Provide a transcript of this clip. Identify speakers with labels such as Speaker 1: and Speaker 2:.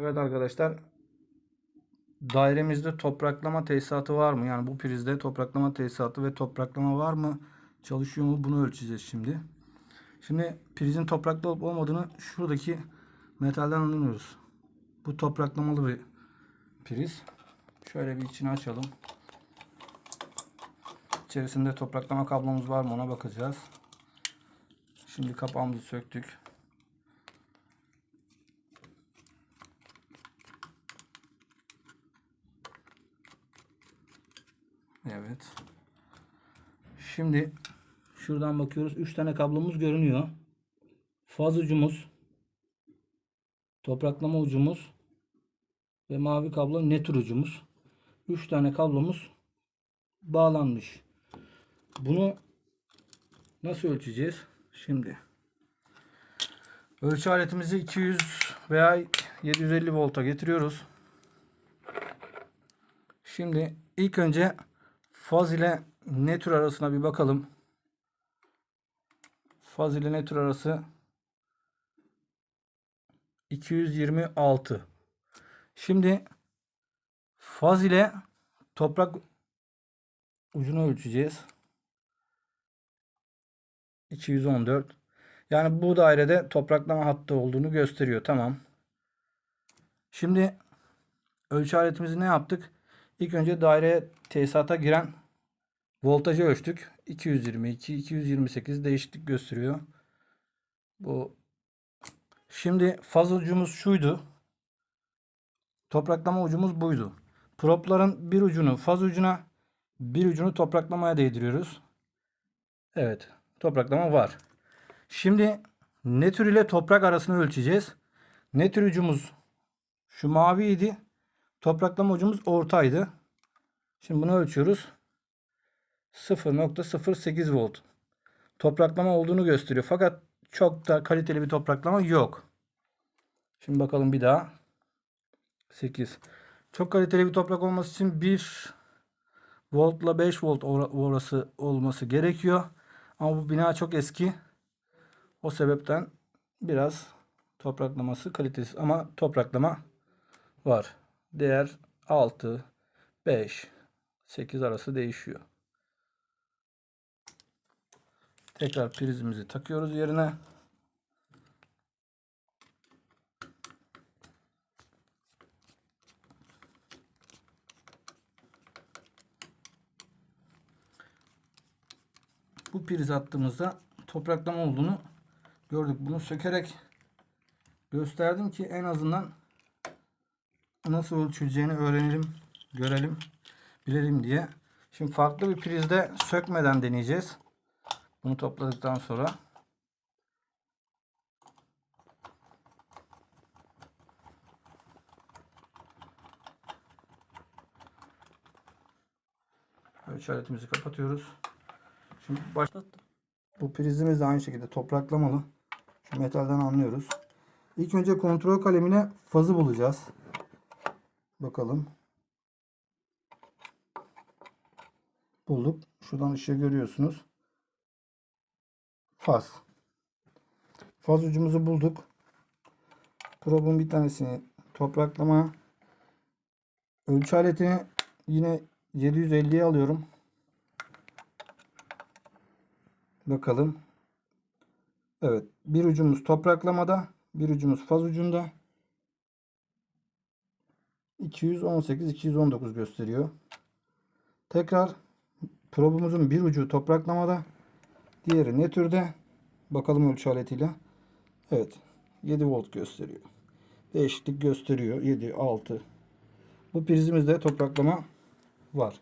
Speaker 1: Evet arkadaşlar. Dairemizde topraklama tesisatı var mı? Yani bu prizde topraklama tesisatı ve topraklama var mı? Çalışıyor mu? Bunu ölçeceğiz şimdi. Şimdi prizin topraklı olup olmadığını şuradaki metalden anlıyoruz. Bu topraklamalı bir priz. Şöyle bir içini açalım. İçerisinde topraklama kablomuz var mı ona bakacağız. Şimdi kapağımızı söktük. Evet. Şimdi şuradan bakıyoruz. 3 tane kablomuz görünüyor. Faz ucumuz, topraklama ucumuz ve mavi kablo netur ucumuz. 3 tane kablomuz bağlanmış. Bunu nasıl ölçeceğiz? Şimdi ölçü aletimizi 200 veya 750 volta getiriyoruz. Şimdi ilk önce faz ile netur arasına bir bakalım. Faz ile netur arası 226. Şimdi faz ile toprak ucunu ölçeceğiz. 214. Yani bu dairede topraklama hattı olduğunu gösteriyor. Tamam. Şimdi ölçü aletimizi ne yaptık? İlk önce daireye tesisata giren voltajı ölçtük. 222, 228 değişiklik gösteriyor. Bu Şimdi faz ucumuz şuydu. Topraklama ucumuz buydu. Propların bir ucunu faz ucuna, bir ucunu topraklamaya değdiriyoruz. Evet, topraklama var. Şimdi ne tür ile toprak arasını ölçeceğiz. Ne tür ucumuz şu maviydi. Topraklama ucumuz ortaydı. Şimdi bunu ölçüyoruz. 0.08 volt. Topraklama olduğunu gösteriyor. Fakat çok da kaliteli bir topraklama yok. Şimdi bakalım bir daha. 8. Çok kaliteli bir toprak olması için 1 voltla 5 volt orası olması gerekiyor. Ama bu bina çok eski. O sebepten biraz topraklaması kalitesiz ama topraklama var. Değer 6, 5, 8 arası değişiyor. Tekrar prizimizi takıyoruz yerine. Bu priz attığımızda topraklama olduğunu gördük. Bunu sökerek gösterdim ki en azından nasıl ölçüleceğini öğrenelim, görelim, bilelim diye. Şimdi farklı bir prizde sökmeden deneyeceğiz. Bunu topladıktan sonra ölçü aletimizi kapatıyoruz. Şimdi başlattım. Bu prizimiz de aynı şekilde topraklamalı. Şu metalden anlıyoruz. İlk önce kontrol kalemine fazı bulacağız. Bakalım. Bulduk. Şuradan ışığı görüyorsunuz. Faz. Faz ucumuzu bulduk. Probun bir tanesini topraklama. Ölçü aletini yine 750'ye alıyorum. Bakalım. Evet. Bir ucumuz topraklamada. Bir ucumuz faz ucunda. 218-219 gösteriyor. Tekrar probumuzun bir ucu topraklamada. Diğeri ne türde? Bakalım ölçü aletiyle. Evet. 7 volt gösteriyor. Değişiklik gösteriyor. 7, 6. Bu prizimizde topraklama var.